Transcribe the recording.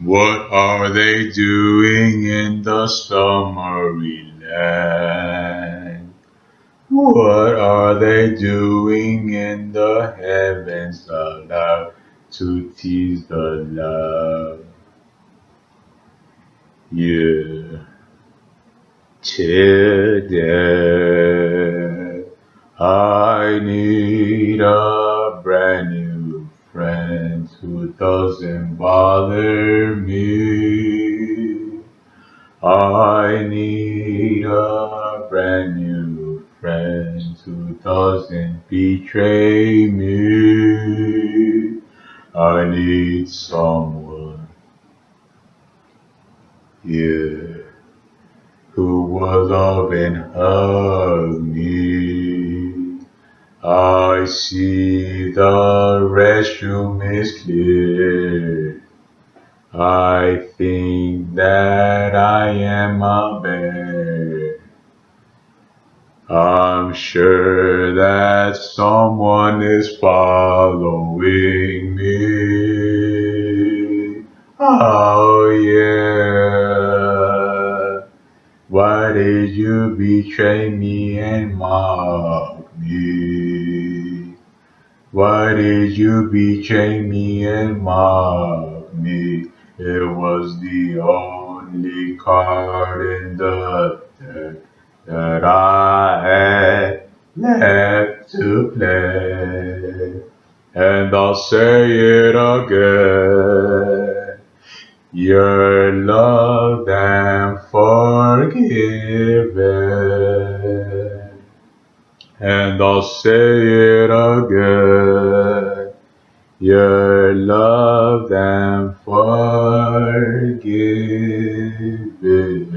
What are they doing in the summery land? What are they doing in the heavens allowed to tease the love? Yeah. Today I need a who doesn't bother me. I need a brand new friend who doesn't betray me. I need someone, yeah, who will love and hug me. I see the restroom is clear. I think that I am a bear. I'm sure that someone is following me. Oh yeah. Why did you betray me and mock me? Why did you betray me and mock me? It was the only card in the deck that I had left to play. And I'll say it again. Your love and forgiven. And I'll say it again. Your love and forgiven. Yeah.